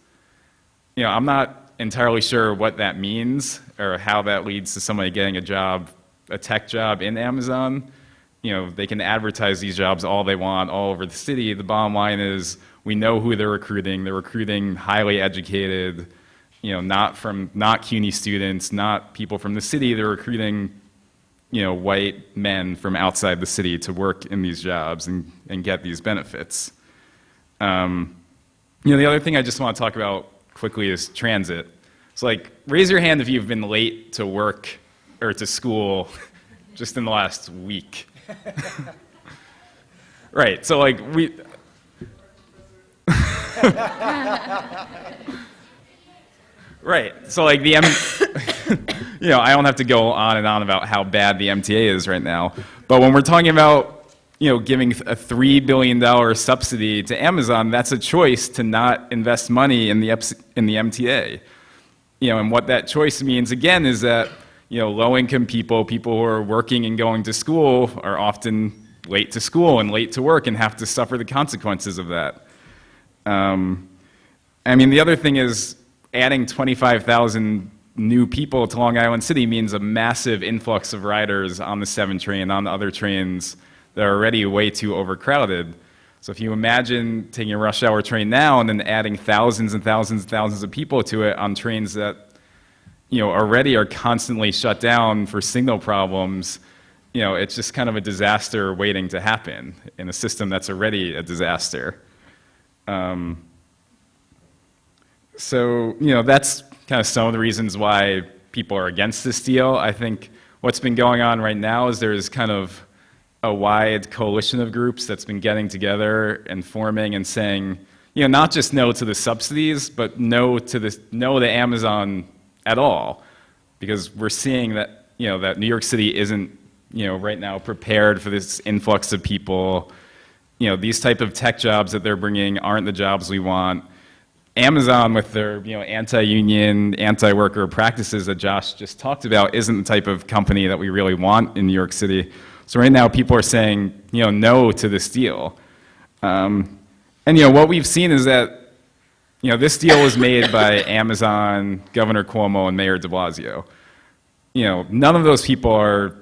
You know, I'm not entirely sure what that means or how that leads to somebody getting a job, a tech job in Amazon. You know, they can advertise these jobs all they want all over the city. The bottom line is we know who they're recruiting. They're recruiting highly educated, you know, not from, not CUNY students, not people from the city. They're recruiting, you know, white men from outside the city to work in these jobs and, and get these benefits. Um, you know, the other thing I just want to talk about quickly is transit. So like, raise your hand if you've been late to work or to school just in the last week. right, so like, we, Right. So like the M, you know, I don't have to go on and on about how bad the MTA is right now. But when we're talking about, you know, giving a three billion dollar subsidy to Amazon, that's a choice to not invest money in the in the MTA. You know, and what that choice means again is that you know, low-income people, people who are working and going to school, are often late to school and late to work and have to suffer the consequences of that. Um, I mean, the other thing is adding 25,000 new people to Long Island City means a massive influx of riders on the 7 train, and on the other trains that are already way too overcrowded. So if you imagine taking a rush hour train now and then adding thousands and thousands and thousands of people to it on trains that you know already are constantly shut down for signal problems, you know, it's just kind of a disaster waiting to happen in a system that's already a disaster. Um, so, you know, that's kind of some of the reasons why people are against this deal. I think what's been going on right now is there's kind of a wide coalition of groups that's been getting together and forming and saying, you know, not just no to the subsidies, but no to this, no to Amazon at all, because we're seeing that, you know, that New York City isn't, you know, right now prepared for this influx of people. You know, these type of tech jobs that they're bringing aren't the jobs we want. Amazon with their you know anti-union, anti-worker practices that Josh just talked about isn't the type of company that we really want in New York City. So right now people are saying you know no to this deal, um, and you know what we've seen is that you know this deal was made by Amazon, Governor Cuomo, and Mayor De Blasio. You know none of those people are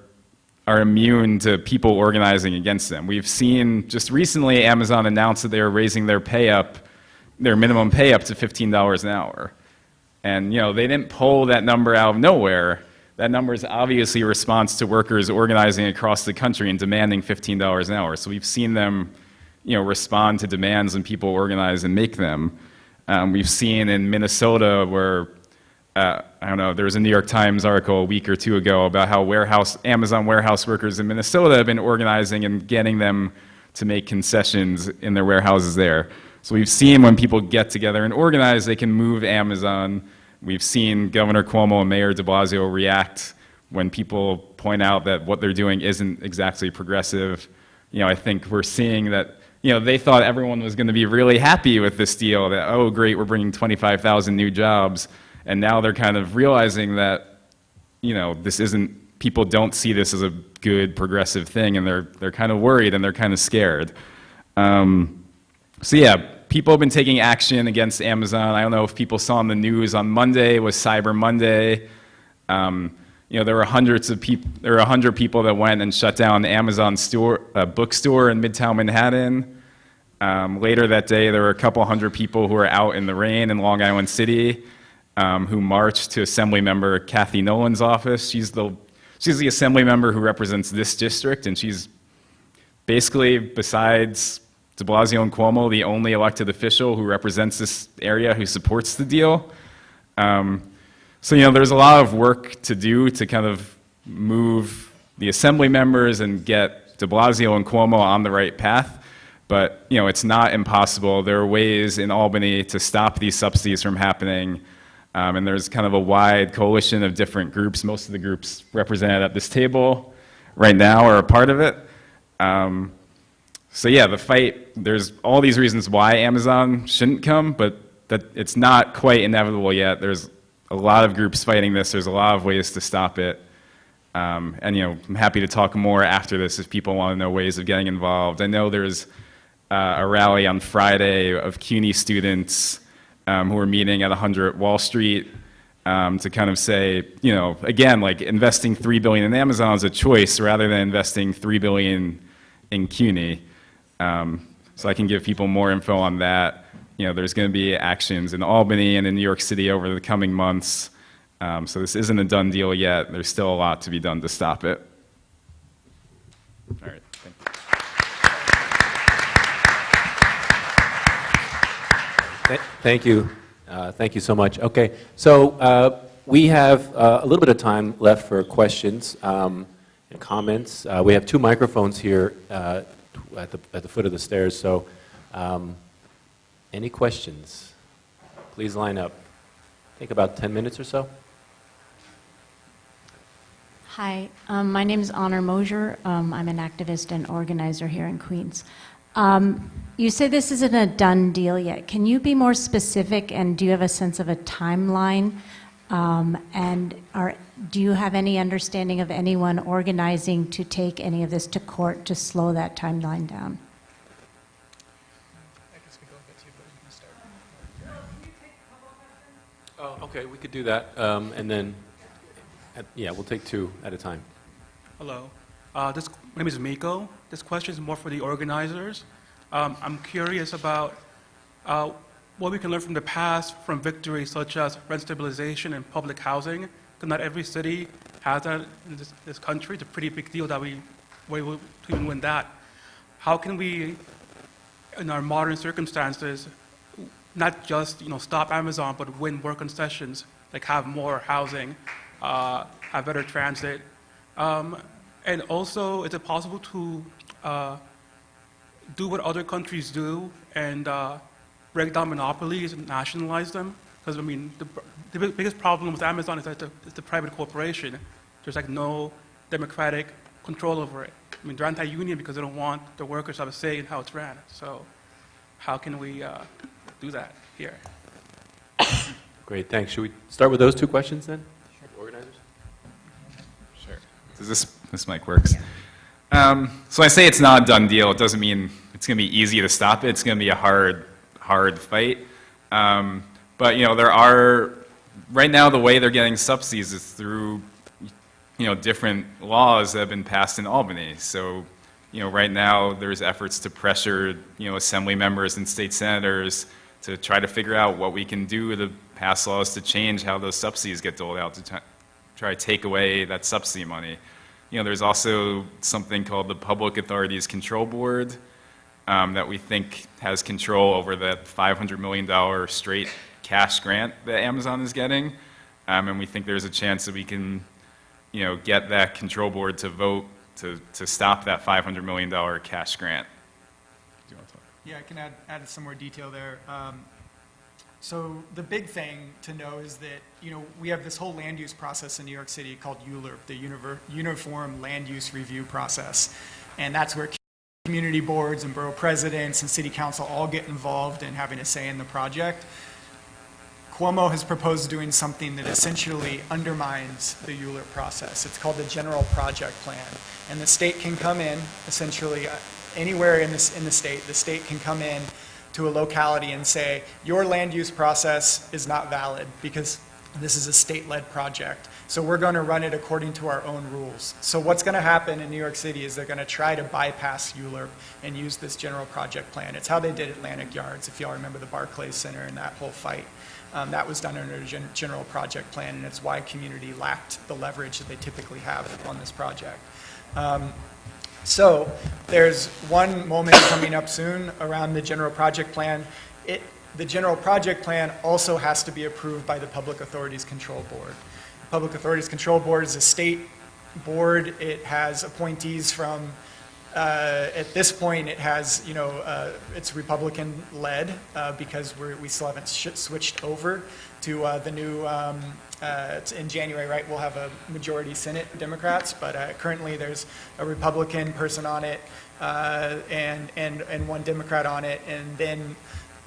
are immune to people organizing against them. We've seen just recently Amazon announced that they are raising their pay up their minimum pay up to $15 an hour. And, you know, they didn't pull that number out of nowhere. That number is obviously a response to workers organizing across the country and demanding $15 an hour. So we've seen them, you know, respond to demands and people organize and make them. Um, we've seen in Minnesota where, uh, I don't know, there was a New York Times article a week or two ago about how warehouse, Amazon warehouse workers in Minnesota have been organizing and getting them to make concessions in their warehouses there. So we've seen when people get together and organize, they can move Amazon. We've seen Governor Cuomo and Mayor de Blasio react when people point out that what they're doing isn't exactly progressive. You know, I think we're seeing that, you know, they thought everyone was going to be really happy with this deal, that, oh, great, we're bringing 25,000 new jobs. And now they're kind of realizing that, you know, this isn't, people don't see this as a good progressive thing, and they're, they're kind of worried and they're kind of scared. Um, so yeah, people have been taking action against Amazon. I don't know if people saw on the news on Monday was Cyber Monday. Um, you know, there were hundreds of people, there were 100 people that went and shut down Amazon store, uh, bookstore in Midtown Manhattan. Um, later that day, there were a couple hundred people who were out in the rain in Long Island City um, who marched to Assembly Member Cathy Nolan's office. She's the, she's the Assembly member who represents this district, and she's basically, besides de Blasio and Cuomo, the only elected official who represents this area who supports the deal. Um, so, you know, there's a lot of work to do to kind of move the assembly members and get de Blasio and Cuomo on the right path. But, you know, it's not impossible. There are ways in Albany to stop these subsidies from happening. Um, and there's kind of a wide coalition of different groups. Most of the groups represented at this table right now are a part of it. Um, so yeah, the fight, there's all these reasons why Amazon shouldn't come, but that it's not quite inevitable yet. There's a lot of groups fighting this. There's a lot of ways to stop it. Um, and you know, I'm happy to talk more after this if people want to know ways of getting involved. I know there's uh, a rally on Friday of CUNY students um, who are meeting at 100 Wall Street um, to kind of say, you know, again, like investing three billion in Amazon is a choice rather than investing three billion in CUNY. Um, so I can give people more info on that. You know, there's going to be actions in Albany and in New York City over the coming months. Um, so this isn't a done deal yet. There's still a lot to be done to stop it. All right. Thank you. Thank you. Uh, thank you so much. Okay, so uh, we have uh, a little bit of time left for questions um, and comments. Uh, we have two microphones here uh, at the, at the foot of the stairs. So um, any questions? Please line up. Take about 10 minutes or so. Hi, um, my name is Honor Mosier. Um, I'm an activist and organizer here in Queens. Um, you say this isn't a done deal yet. Can you be more specific and do you have a sense of a timeline? Um, and are, do you have any understanding of anyone organizing to take any of this to court to slow that timeline down? Oh, okay, we could do that. Um, and then, at, yeah, we'll take two at a time. Hello. Uh, this, my name is Miko. This question is more for the organizers. Um, I'm curious about uh, what we can learn from the past from victories such as rent stabilization and public housing 'Cause not every city has that in this, this country. It's a pretty big deal that we were able to even win that. How can we, in our modern circumstances, not just you know stop Amazon, but win more concessions, like have more housing, uh, have better transit, um, and also is it possible to uh, do what other countries do and uh, break down monopolies and nationalize them? Because I mean, the, the biggest problem with Amazon is that it's a, it's a private corporation. There's like no democratic control over it. I mean, they're anti-union because they don't want the workers to have a say in how it's ran. So, how can we uh, do that here? Great, thanks. Should we start with those two questions then? Organizers? Sure. Does this, this mic works? Um, so I say it's not a done deal, it doesn't mean it's going to be easy to stop it. It's going to be a hard, hard fight. Um, but, you know, there are, right now, the way they're getting subsidies is through, you know, different laws that have been passed in Albany. So, you know, right now, there's efforts to pressure, you know, assembly members and state senators to try to figure out what we can do to pass laws to change how those subsidies get doled out to try to take away that subsidy money. You know, there's also something called the Public Authorities Control Board um, that we think has control over that $500 million straight cash grant that Amazon is getting. Um, and we think there's a chance that we can, you know, get that control board to vote to, to stop that $500 million cash grant. Yeah, I can add, add some more detail there. Um, So the big thing to know is that, you know, we have this whole land use process in New York City called ULURP, the Univer- Uniform Land Use Review Process. And that's where community boards and borough presidents and city council all get involved in having a say in the project. Cuomo has proposed doing something that essentially undermines the ULURP process. It's called the General Project Plan. And the state can come in, essentially, uh, anywhere in this, in the state, the state can come in to a locality and say, your land use process is not valid because this is a state-led project. So we're going to run it according to our own rules. So what's going to happen in New York City is they're going to try to bypass ULURP and use this general project plan. It's how they did Atlantic Yards, if y'all remember the Barclays Center and that whole fight. Um, that was done under a gen- general project plan, and it's why community lacked the leverage that they typically have on this project. Um, so there's one moment coming up soon around the general project plan. It, the general project plan also has to be approved by the Public Authorities Control Board. The Public Authorities Control Board is a state board. It has appointees from, uh, at this point, it has, you know, uh, it's Republican-led uh, because we still haven't switched over to uh, the new, um, uh, in January, right, we'll have a majority Senate Democrats, but uh, currently there's a Republican person on it and, and, and one Democrat on it, and then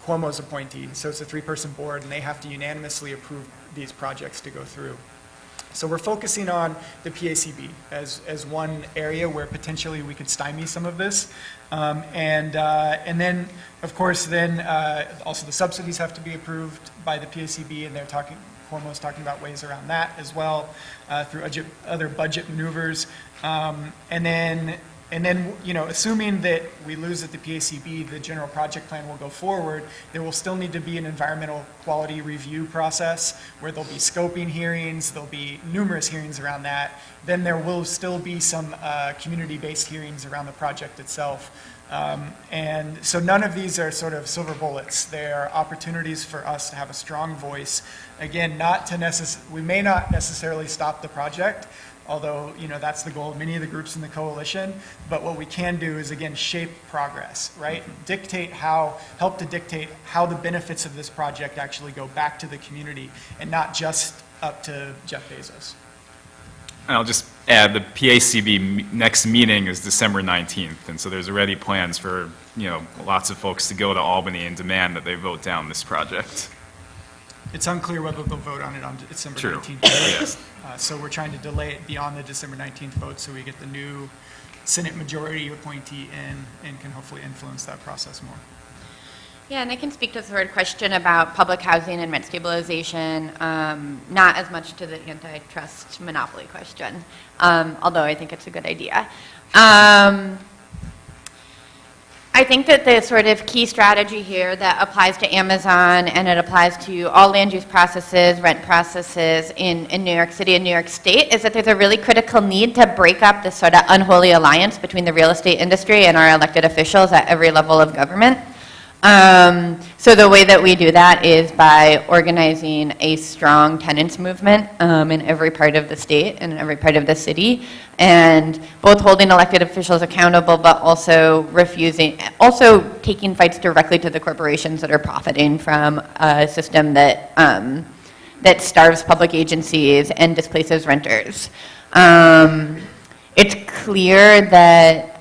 Cuomo's appointee. So it's a three-person board, and they have to unanimously approve these projects to go through. So we're focusing on the PACB as, as one area where potentially we could stymie some of this. Um, and, uh, and then, of course, then uh, also the subsidies have to be approved by the PACB, and they're talking, Cuomo's talking about ways around that as well uh, through other budget maneuvers. Um, and then and then, you know, assuming that we lose at the PACB, the general project plan will go forward, there will still need to be an environmental quality review process where there'll be scoping hearings, there'll be numerous hearings around that. Then there will still be some uh, community-based hearings around the project itself. Um, and so none of these are sort of silver bullets. They are opportunities for us to have a strong voice. Again, not to necess- we may not necessarily stop the project, although you know that's the goal of many of the groups in the coalition. But what we can do is again shape progress, right? Mm-hmm. Dictate how, help to dictate how the benefits of this project actually go back to the community and not just up to Jeff Bezos. And I'll just add, the PACB next meeting is December 19th, and so there's already plans for, you know, lots of folks to go to Albany and demand that they vote down this project. It's unclear whether they'll vote on it on December True. 19th. Yes. Uh, So we're trying to delay it beyond the December 19th vote so we get the new Senate majority appointee in and can hopefully influence that process more. Yeah, and I can speak to the third question about public housing and rent stabilization, um, not as much to the antitrust monopoly question, um, although I think it's a good idea. Um, I think that the sort of key strategy here that applies to Amazon and it applies to all land use processes, rent processes in, in New York City and New York State is that there's a really critical need to break up this sort of unholy alliance between the real estate industry and our elected officials at every level of government. Um, so the way that we do that is by organizing a strong tenants movement um, in every part of the state and in every part of the city, and both holding elected officials accountable, but also refusing, also taking fights directly to the corporations that are profiting from a system that um, that starves public agencies and displaces renters. Um, it's clear that.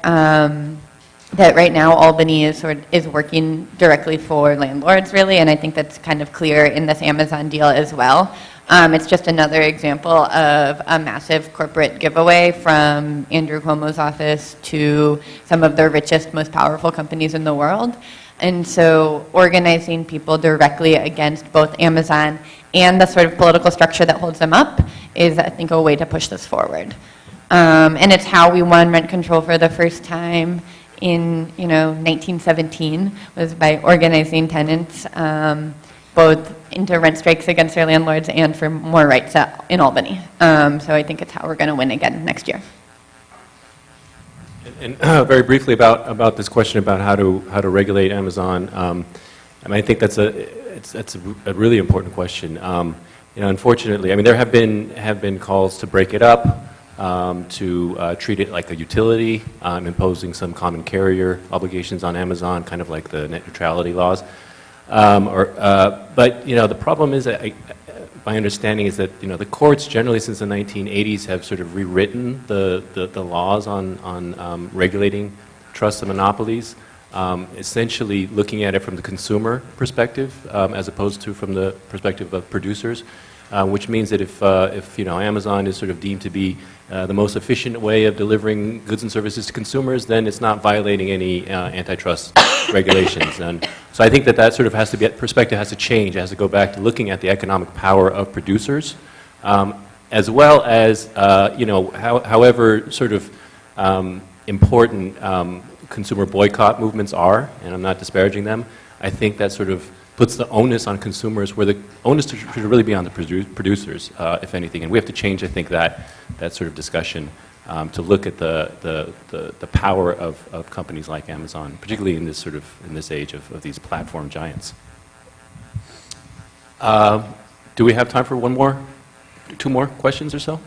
That right now Albany is sort of, is working directly for landlords really, and I think that's kind of clear in this Amazon deal as well. Um, it's just another example of a massive corporate giveaway from Andrew Cuomo's office to some of the richest, most powerful companies in the world. And so organizing people directly against both Amazon and the sort of political structure that holds them up is, I think, a way to push this forward. Um, and it's how we won rent control for the first time in you know 1917 was by organizing tenants um, both into rent strikes against their landlords and for more rights at, in Albany. Um, so I think it's how we're going to win again next year. And uh, very briefly about, about this question about how to, how to regulate Amazon, um, I mean, I think that's a, it's, that's a, a really important question. Um, you know, unfortunately, I mean, there have been, have been calls to break it up, um, to uh, treat it like a utility, um, imposing some common carrier obligations on Amazon, kind of like the net neutrality laws. Um, or, uh, but, you know, the problem is that I, my understanding is that you know the courts generally since the 1980s have sort of rewritten the, the, the laws on, on um, regulating trusts and monopolies, um, essentially looking at it from the consumer perspective um, as opposed to from the perspective of producers, uh, which means that if, uh, if you know, Amazon is sort of deemed to be uh, the most efficient way of delivering goods and services to consumers, then it's not violating any uh, antitrust regulations. And so I think that that sort of has to be, perspective has to change. It has to go back to looking at the economic power of producers, um, as well as, uh, you know, how, however sort of um, important um, consumer boycott movements are, and I'm not disparaging them, I think that sort of puts the onus on consumers where the onus should really be on the produ producers, uh, if anything. And we have to change, I think, that, that sort of discussion um, to look at the, the, the, the, power of, of companies like Amazon, particularly in this sort of, in this age of, of these platform giants. Uh, do we have time for one more, two more questions or so?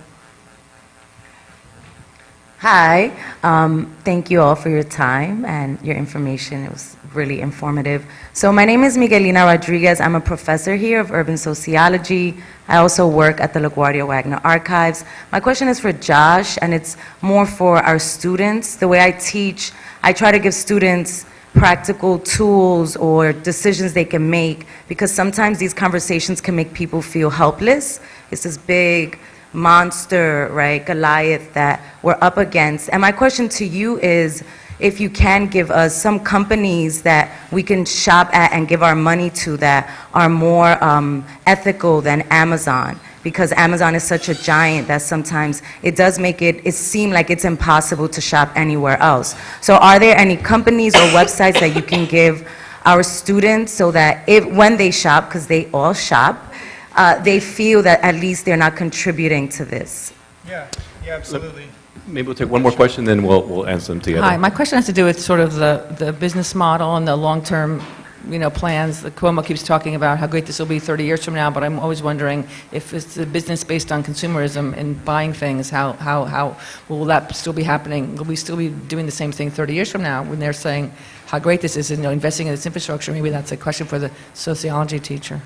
Hi, um, thank you all for your time and your information. It was really informative. So my name is Miguelina Rodriguez. I'm a professor here of urban sociology. I also work at the LaGuardia Wagner Archives. My question is for Josh, and it's more for our students. The way I teach, I try to give students practical tools or decisions they can make because sometimes these conversations can make people feel helpless. It's this big monster, right, Goliath that we're up against. And my question to you is, if you can give us some companies that we can shop at and give our money to that are more um, ethical than Amazon because Amazon is such a giant that sometimes it does make it, it seem like it's impossible to shop anywhere else. So are there any companies or websites that you can give our students so that if, when they shop, because they all shop, uh, they feel that at least they're not contributing to this. Yeah, yeah, absolutely. Maybe we'll take one more question, then we'll, we'll answer them together. Hi, my question has to do with sort of the, the business model and the long-term, you know, plans. The Cuomo keeps talking about how great this will be 30 years from now, but I'm always wondering if it's a business based on consumerism and buying things, how, how, how will that still be happening? Will we still be doing the same thing 30 years from now when they're saying how great this is and, you know, investing in this infrastructure? Maybe that's a question for the sociology teacher.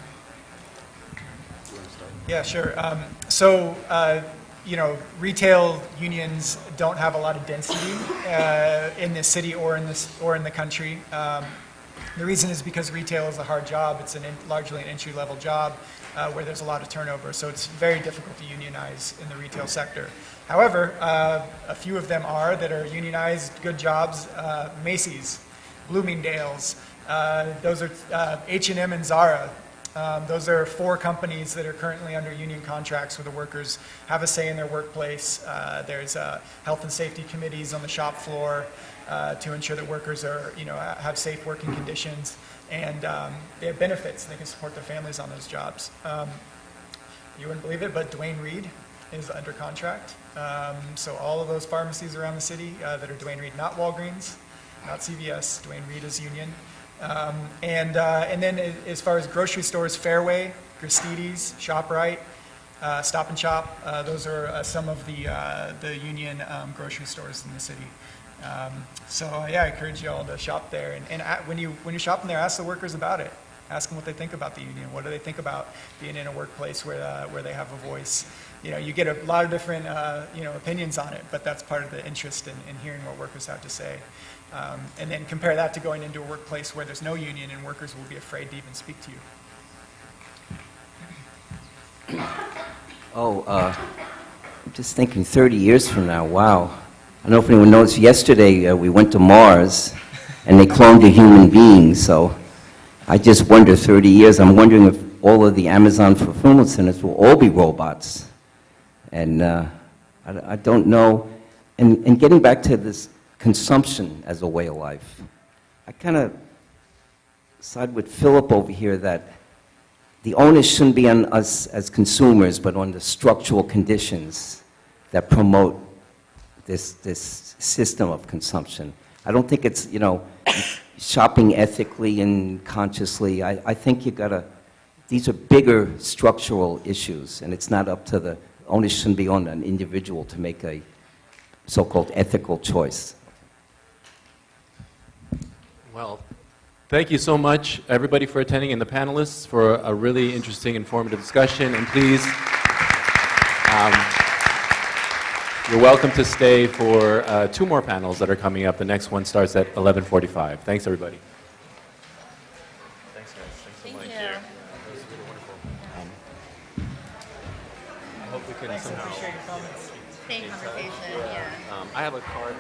Yeah, sure. Um, so, uh, you know, retail unions don't have a lot of density uh, in the city or in this or in the country. Um, the reason is because retail is a hard job. It's an in, largely an entry-level job uh, where there's a lot of turnover. So it's very difficult to unionize in the retail sector. However, uh, a few of them are that are unionized, good jobs. Uh, Macy's, Bloomingdale's. Uh, those are H&M and Zara. Um, those are four companies that are currently under union contracts where the workers have a say in their workplace. Uh, there's uh, health and safety committees on the shop floor. uh, to ensure that workers are, you know, have safe working conditions and um, they have benefits. They can support their families on those jobs. Um, you wouldn't believe it, but Duane Reade is under contract. Um, so all of those pharmacies around the city uh, that are Duane Reade, not Walgreens, not CVS, Duane Reade is union. Um, and, uh, and then as far as grocery stores, Fairway, Gristedes, ShopRite, uh, Stop and Shop, uh, those are uh, some of the, uh, the union um, grocery stores in the city. Um, so uh, yeah, I encourage you all to shop there. And, and a- when, you, when you're shopping there, ask the workers about it. Ask them what they think about the union. What do they think about being in a workplace where, where they have a voice? You know, you get a lot of different, you know, opinions on it, but that's part of the interest in, in hearing what workers have to say. Um, and then compare that to going into a workplace where there's no union and workers will be afraid to even speak to you. Oh, uh, I'm just thinking 30 years from now, wow. I don't know if anyone knows, yesterday uh, we went to Mars and they cloned a human being, so I just wonder 30 years, I'm wondering if all of the Amazon fulfillment centers will all be robots. And uh, I I don't know, and and getting back to this consumption as a way of life, I kind of side with Philip over here that the onus shouldn't be on us as consumers, but on the structural conditions that promote this, this system of consumption. I don't think it's, you know, shopping ethically and consciously. I, I think you gotta, these are bigger structural issues, and it's not up to the, onus shouldn't be on an individual to make a so-called ethical choice. Well, thank you so much, everybody, for attending, and the panelists for a really interesting, informative discussion. And please, um, you're welcome to stay for uh, two more panels that are coming up. The next one starts at 11:45. Thanks, everybody. Thanks, guys. Thanks so much. you. Yeah, was really wonderful. Um, I hope we can somehow. Same conversation, yeah. Um, I have a card